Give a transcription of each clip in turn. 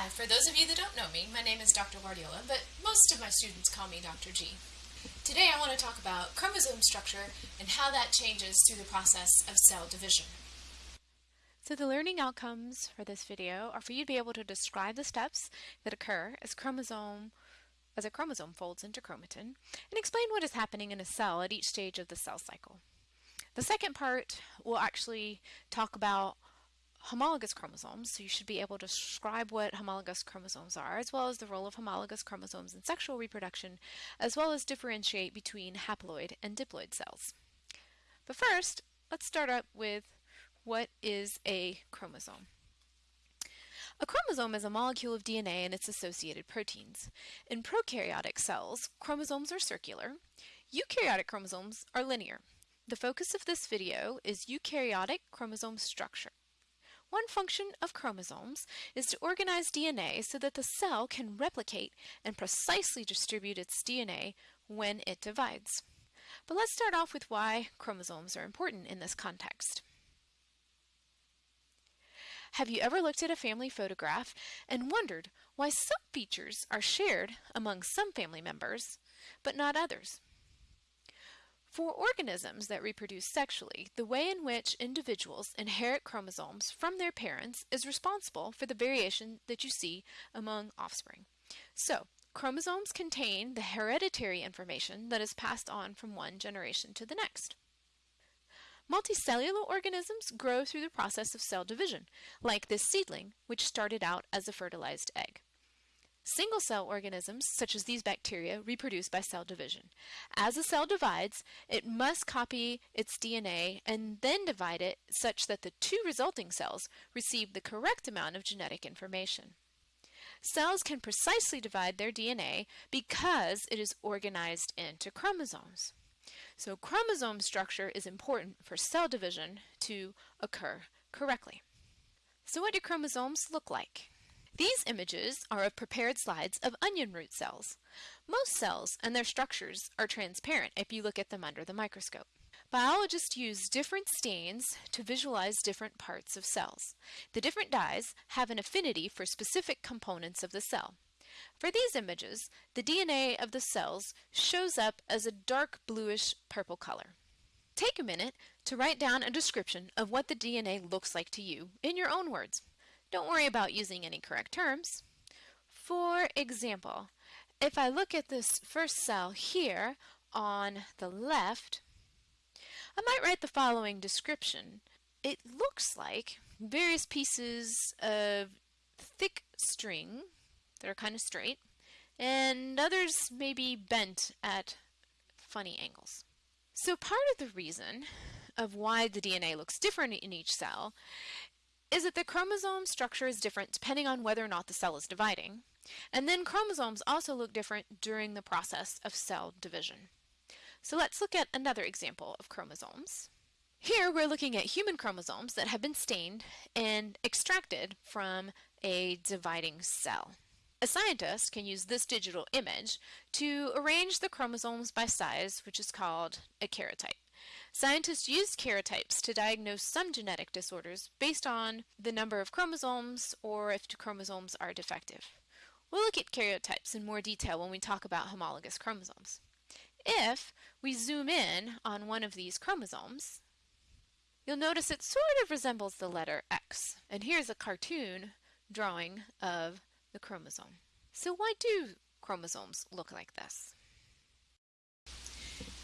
Hi, for those of you that don't know me, my name is Dr. Guardiola, but most of my students call me Dr. G. Today I want to talk about chromosome structure and how that changes through the process of cell division. So the learning outcomes for this video are for you to be able to describe the steps that occur as chromosome as a chromosome folds into chromatin and explain what is happening in a cell at each stage of the cell cycle. The second part will actually talk about homologous chromosomes, so you should be able to describe what homologous chromosomes are, as well as the role of homologous chromosomes in sexual reproduction, as well as differentiate between haploid and diploid cells. But first, let's start up with what is a chromosome. A chromosome is a molecule of DNA and its associated proteins. In prokaryotic cells, chromosomes are circular. Eukaryotic chromosomes are linear. The focus of this video is eukaryotic chromosome structure. One function of chromosomes is to organize DNA so that the cell can replicate and precisely distribute its DNA when it divides. But let's start off with why chromosomes are important in this context. Have you ever looked at a family photograph and wondered why some features are shared among some family members, but not others? For organisms that reproduce sexually, the way in which individuals inherit chromosomes from their parents is responsible for the variation that you see among offspring. So, chromosomes contain the hereditary information that is passed on from one generation to the next. Multicellular organisms grow through the process of cell division, like this seedling, which started out as a fertilized egg. Single-cell organisms, such as these bacteria, reproduce by cell division. As a cell divides, it must copy its DNA and then divide it such that the two resulting cells receive the correct amount of genetic information. Cells can precisely divide their DNA because it is organized into chromosomes. So chromosome structure is important for cell division to occur correctly. So what do chromosomes look like? These images are of prepared slides of onion root cells. Most cells and their structures are transparent if you look at them under the microscope. Biologists use different stains to visualize different parts of cells. The different dyes have an affinity for specific components of the cell. For these images, the DNA of the cells shows up as a dark bluish purple color. Take a minute to write down a description of what the DNA looks like to you in your own words. Don't worry about using any correct terms. For example, if I look at this first cell here on the left, I might write the following description. It looks like various pieces of thick string that are kind of straight, and others may be bent at funny angles. So part of the reason of why the DNA looks different in each cell is that the chromosome structure is different depending on whether or not the cell is dividing. And then chromosomes also look different during the process of cell division. So let's look at another example of chromosomes. Here we're looking at human chromosomes that have been stained and extracted from a dividing cell. A scientist can use this digital image to arrange the chromosomes by size, which is called a karyotype. Scientists used karyotypes to diagnose some genetic disorders based on the number of chromosomes or if chromosomes are defective. We'll look at karyotypes in more detail when we talk about homologous chromosomes. If we zoom in on one of these chromosomes, you'll notice it sort of resembles the letter X. And here's a cartoon drawing of the chromosome. So why do chromosomes look like this?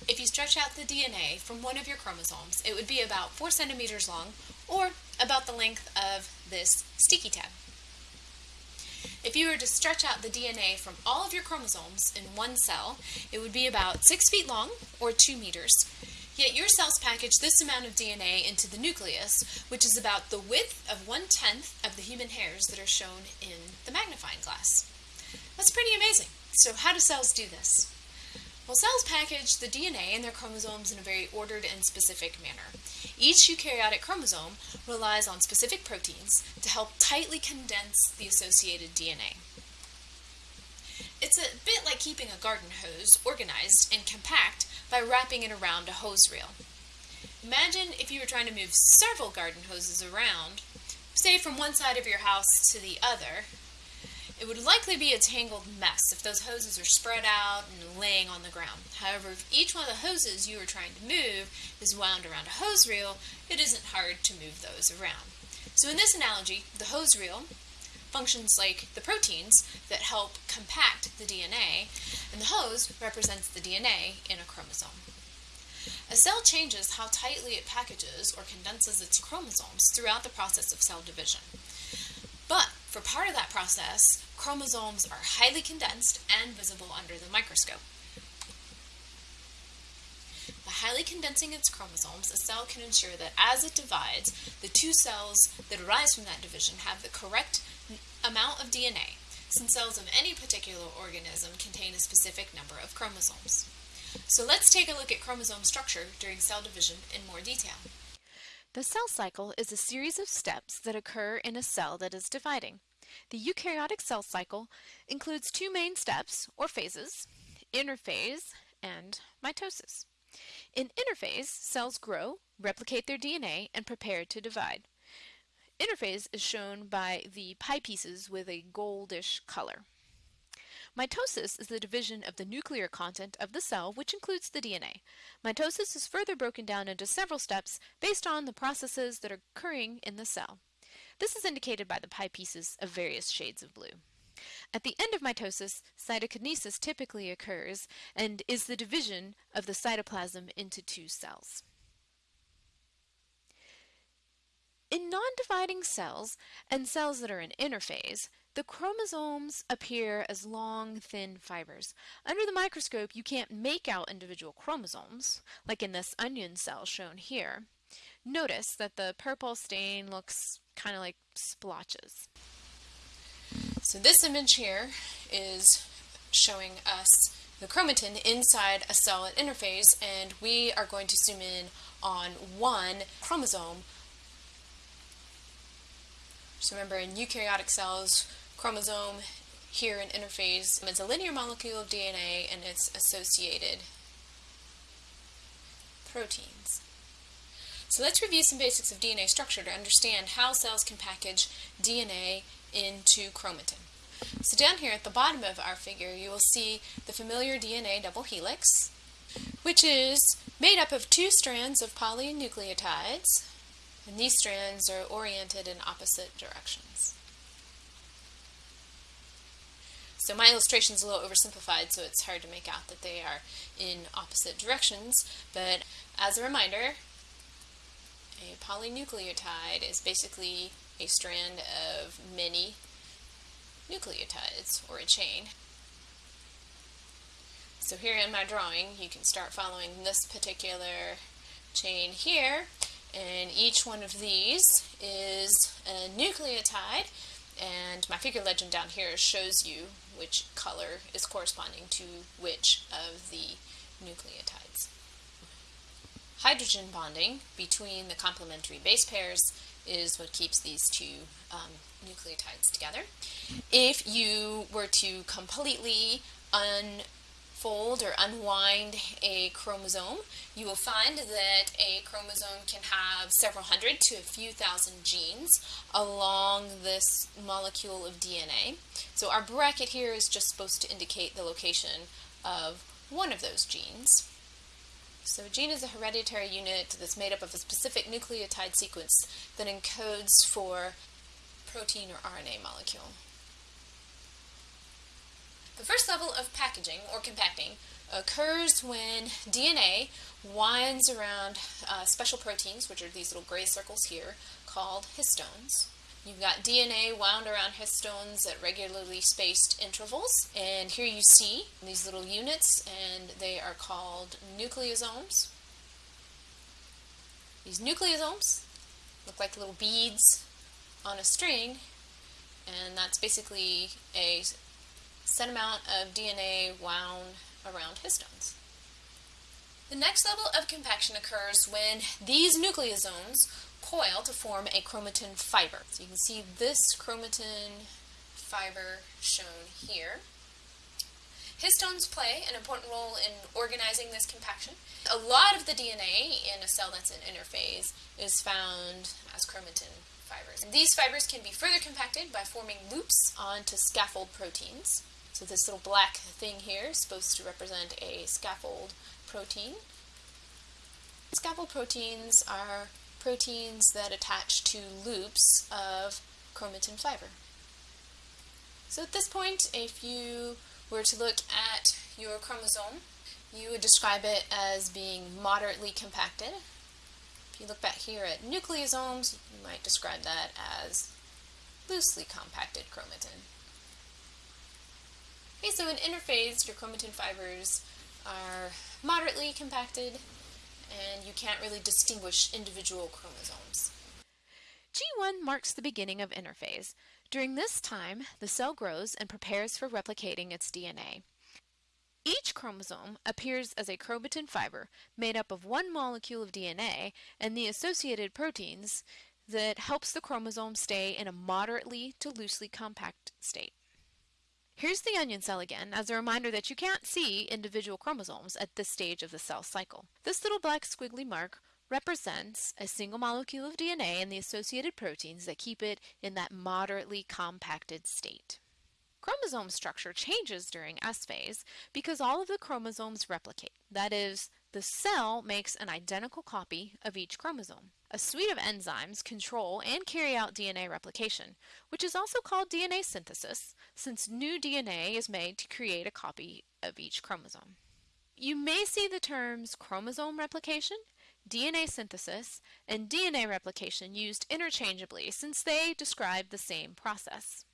If you stretch out the DNA from one of your chromosomes, it would be about 4 centimeters long, or about the length of this sticky tab. If you were to stretch out the DNA from all of your chromosomes in one cell, it would be about 6 feet long, or 2 meters. Yet your cells package this amount of DNA into the nucleus, which is about the width of one-tenth of the human hairs that are shown in the magnifying glass. That's pretty amazing. So how do cells do this? Well, cells package the DNA and their chromosomes in a very ordered and specific manner. Each eukaryotic chromosome relies on specific proteins to help tightly condense the associated DNA. It's a bit like keeping a garden hose organized and compact by wrapping it around a hose reel. Imagine if you were trying to move several garden hoses around, say from one side of your house to the other, It would likely be a tangled mess if those hoses are spread out and laying on the ground. However, if each one of the hoses you are trying to move is wound around a hose reel, it isn't hard to move those around. So in this analogy, the hose reel functions like the proteins that help compact the DNA, and the hose represents the DNA in a chromosome. A cell changes how tightly it packages or condenses its chromosomes throughout the process of cell division. But for part of that process, chromosomes are highly condensed and visible under the microscope. By highly condensing its chromosomes, a cell can ensure that as it divides, the two cells that arise from that division have the correct amount of DNA, since cells of any particular organism contain a specific number of chromosomes. So let's take a look at chromosome structure during cell division in more detail. The cell cycle is a series of steps that occur in a cell that is dividing. The eukaryotic cell cycle includes two main steps, or phases, interphase and mitosis. In interphase, cells grow, replicate their DNA, and prepare to divide. Interphase is shown by the pie pieces with a goldish color. Mitosis is the division of the nuclear content of the cell, which includes the DNA. Mitosis is further broken down into several steps based on the processes that are occurring in the cell. This is indicated by the pie pieces of various shades of blue. At the end of mitosis, cytokinesis typically occurs and is the division of the cytoplasm into two cells. In non-dividing cells and cells that are in interphase, the chromosomes appear as long, thin fibers. Under the microscope, you can't make out individual chromosomes, like in this onion cell shown here. Notice that the purple stain looks kind of like splotches. So this image here is showing us the chromatin inside a cell at interphase, and we are going to zoom in on one chromosome. So remember, in eukaryotic cells, chromosome here in interphase is a linear molecule of DNA and its associated proteins. So let's review some basics of DNA structure to understand how cells can package DNA into chromatin. So down here at the bottom of our figure you will see the familiar DNA double helix which is made up of two strands of polynucleotides and these strands are oriented in opposite directions. So my illustration is a little oversimplified, so it's hard to make out that they are in opposite directions. But as a reminder, a polynucleotide is basically a strand of many nucleotides, or a chain. So here in my drawing, you can start following this particular chain here, and each one of these is a nucleotide, and my figure legend down here shows you which color is corresponding to which of the nucleotides. Hydrogen bonding between the complementary base pairs is what keeps these two um, nucleotides together. If you were to completely unfold or unwind a chromosome, you will find that a chromosome can have several hundred to a few thousand genes along this molecule of DNA. So our bracket here is just supposed to indicate the location of one of those genes. So a gene is a hereditary unit that's made up of a specific nucleotide sequence that encodes for protein or RNA molecule. The first level of packaging, or compacting, occurs when DNA winds around uh, special proteins, which are these little gray circles here, called histones. You've got DNA wound around histones at regularly spaced intervals, and here you see these little units, and they are called nucleosomes. These nucleosomes look like little beads on a string, and that's basically a set amount of DNA wound around histones. The next level of compaction occurs when these nucleosomes coil to form a chromatin fiber. So you can see this chromatin fiber shown here. Histones play an important role in organizing this compaction. A lot of the DNA in a cell that's in interphase is found as chromatin fibers. And these fibers can be further compacted by forming loops onto scaffold proteins. So this little black thing here is supposed to represent a scaffold protein. Scaffold proteins are proteins that attach to loops of chromatin fiber. So at this point, if you were to look at your chromosome, you would describe it as being moderately compacted. If you look back here at nucleosomes, you might describe that as loosely compacted chromatin. Okay, so in interphase, your chromatin fibers are moderately compacted, and you can't really distinguish individual chromosomes. G1 marks the beginning of interphase. During this time, the cell grows and prepares for replicating its DNA. Each chromosome appears as a chromatin fiber made up of one molecule of DNA and the associated proteins that helps the chromosome stay in a moderately to loosely compact state. Here's the onion cell again as a reminder that you can't see individual chromosomes at this stage of the cell cycle. This little black squiggly mark represents a single molecule of DNA and the associated proteins that keep it in that moderately compacted state. Chromosome structure changes during S phase because all of the chromosomes replicate. That is, the cell makes an identical copy of each chromosome. A suite of enzymes control and carry out DNA replication, which is also called DNA synthesis, since new DNA is made to create a copy of each chromosome. You may see the terms chromosome replication, DNA synthesis, and DNA replication used interchangeably since they describe the same process.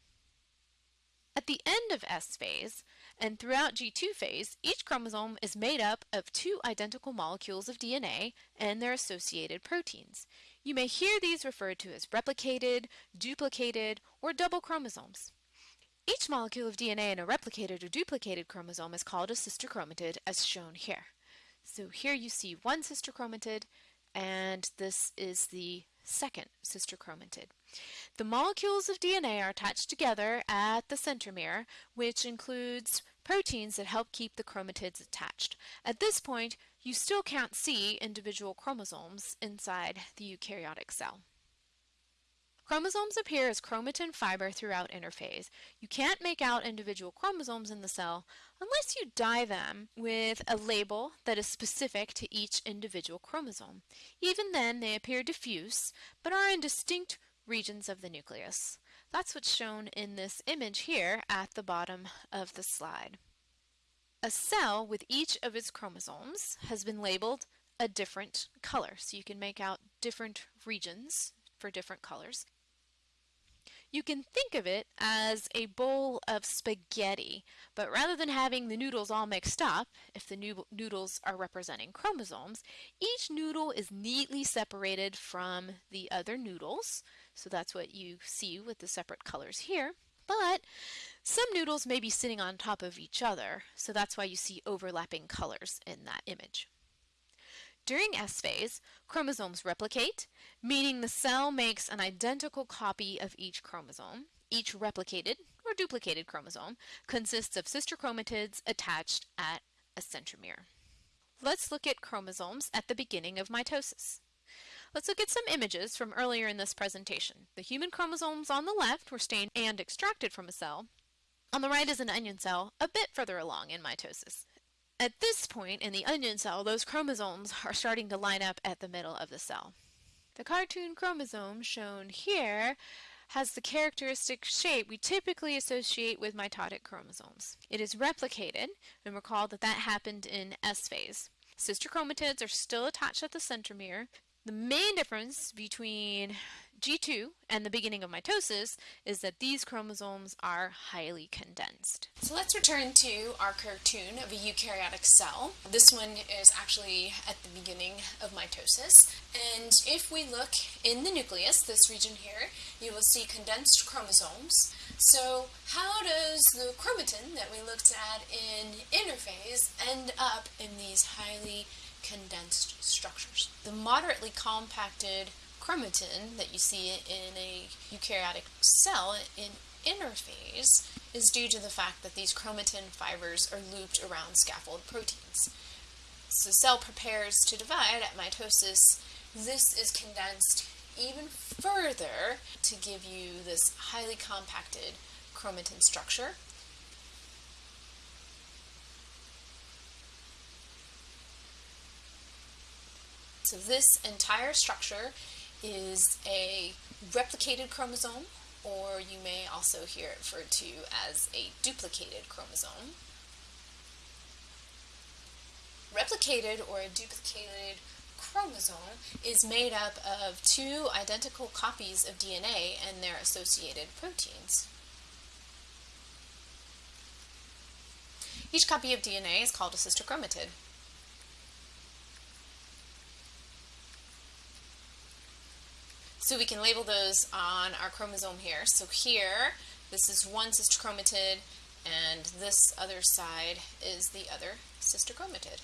At the end of S phase, and throughout G2 phase, each chromosome is made up of two identical molecules of DNA and their associated proteins. You may hear these referred to as replicated, duplicated, or double chromosomes. Each molecule of DNA in a replicated or duplicated chromosome is called a sister chromatid as shown here. So here you see one sister chromatid and this is the second sister chromatid. The molecules of DNA are attached together at the centromere, which includes proteins that help keep the chromatids attached. At this point, you still can't see individual chromosomes inside the eukaryotic cell. Chromosomes appear as chromatin fiber throughout interphase. You can't make out individual chromosomes in the cell unless you dye them with a label that is specific to each individual chromosome. Even then, they appear diffuse, but are in distinct regions of the nucleus. That's what's shown in this image here at the bottom of the slide. A cell with each of its chromosomes has been labeled a different color, so you can make out different regions for different colors. You can think of it as a bowl of spaghetti, but rather than having the noodles all mixed up, if the noodles are representing chromosomes, each noodle is neatly separated from the other noodles. So that's what you see with the separate colors here. But some noodles may be sitting on top of each other, so that's why you see overlapping colors in that image. During S phase, chromosomes replicate, meaning the cell makes an identical copy of each chromosome. Each replicated or duplicated chromosome consists of sister chromatids attached at a centromere. Let's look at chromosomes at the beginning of mitosis. Let's look at some images from earlier in this presentation. The human chromosomes on the left were stained and extracted from a cell. On the right is an onion cell, a bit further along in mitosis. At this point in the onion cell, those chromosomes are starting to line up at the middle of the cell. The cartoon chromosome shown here has the characteristic shape we typically associate with mitotic chromosomes. It is replicated, and recall that that happened in S phase. Sister chromatids are still attached at the centromere. The main difference between G2 and the beginning of mitosis is that these chromosomes are highly condensed. So let's return to our cartoon of a eukaryotic cell. This one is actually at the beginning of mitosis. And if we look in the nucleus, this region here, you will see condensed chromosomes. So how does the chromatin that we looked at in interphase end up in these highly condensed structures? The moderately compacted chromatin that you see in a eukaryotic cell in interphase is due to the fact that these chromatin fibers are looped around scaffold proteins. So the cell prepares to divide at mitosis. This is condensed even further to give you this highly compacted chromatin structure. So this entire structure is a replicated chromosome, or you may also hear it referred to as a duplicated chromosome. Replicated or a duplicated chromosome is made up of two identical copies of DNA and their associated proteins. Each copy of DNA is called a sister chromatid. So we can label those on our chromosome here. So here, this is one sister chromatid, and this other side is the other sister chromatid.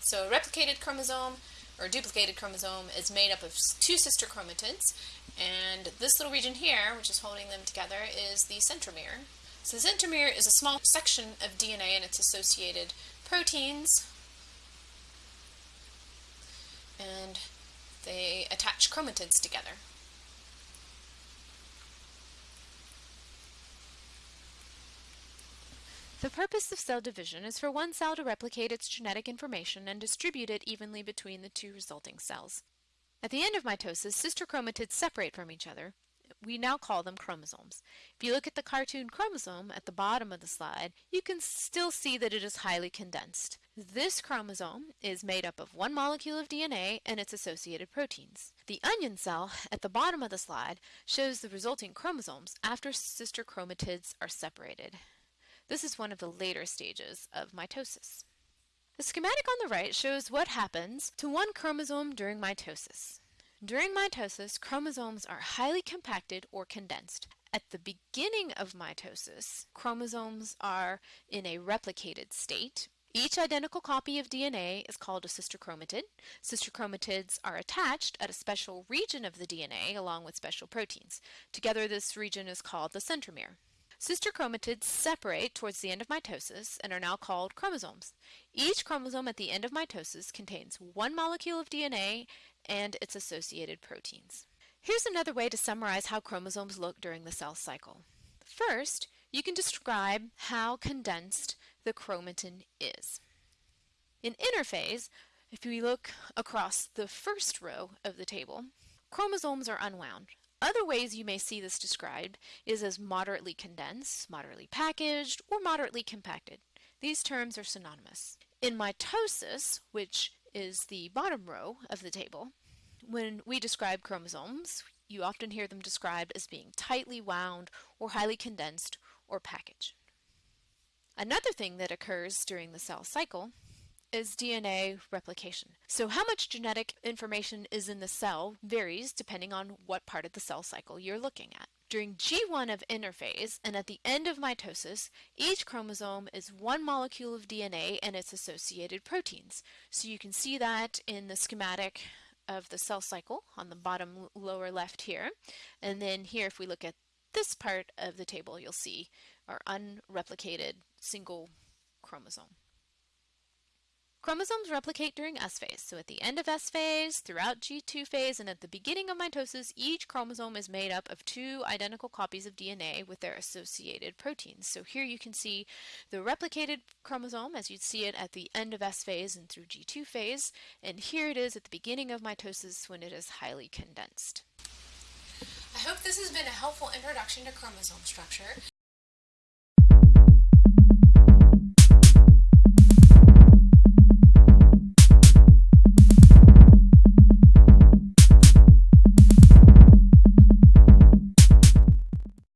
So a replicated chromosome or duplicated chromosome is made up of two sister chromatids, and this little region here, which is holding them together, is the centromere. So the centromere is a small section of DNA and its associated proteins, and they attach chromatids together. The purpose of cell division is for one cell to replicate its genetic information and distribute it evenly between the two resulting cells. At the end of mitosis, sister chromatids separate from each other. We now call them chromosomes. If you look at the cartoon chromosome at the bottom of the slide, you can still see that it is highly condensed. This chromosome is made up of one molecule of DNA and its associated proteins. The onion cell at the bottom of the slide shows the resulting chromosomes after sister chromatids are separated. This is one of the later stages of mitosis. The schematic on the right shows what happens to one chromosome during mitosis. During mitosis, chromosomes are highly compacted or condensed. At the beginning of mitosis, chromosomes are in a replicated state. Each identical copy of DNA is called a sister chromatid. Sister chromatids are attached at a special region of the DNA along with special proteins. Together, this region is called the centromere. Sister chromatids separate towards the end of mitosis and are now called chromosomes. Each chromosome at the end of mitosis contains one molecule of DNA and its associated proteins. Here's another way to summarize how chromosomes look during the cell cycle. First, you can describe how condensed the chromatin is. In interphase, if we look across the first row of the table, chromosomes are unwound. Other ways you may see this described is as moderately condensed, moderately packaged, or moderately compacted. These terms are synonymous. In mitosis, which is the bottom row of the table, when we describe chromosomes, you often hear them described as being tightly wound or highly condensed or packaged. Another thing that occurs during the cell cycle is DNA replication. So how much genetic information is in the cell varies depending on what part of the cell cycle you're looking at. During G1 of interphase and at the end of mitosis, each chromosome is one molecule of DNA and its associated proteins. So you can see that in the schematic of the cell cycle on the bottom lower left here. And then here if we look at this part of the table, you'll see our unreplicated single chromosome. Chromosomes replicate during S phase. So at the end of S phase, throughout G2 phase, and at the beginning of mitosis, each chromosome is made up of two identical copies of DNA with their associated proteins. So here you can see the replicated chromosome as you'd see it at the end of S phase and through G2 phase, and here it is at the beginning of mitosis when it is highly condensed. I hope this has been a helpful introduction to chromosome structure.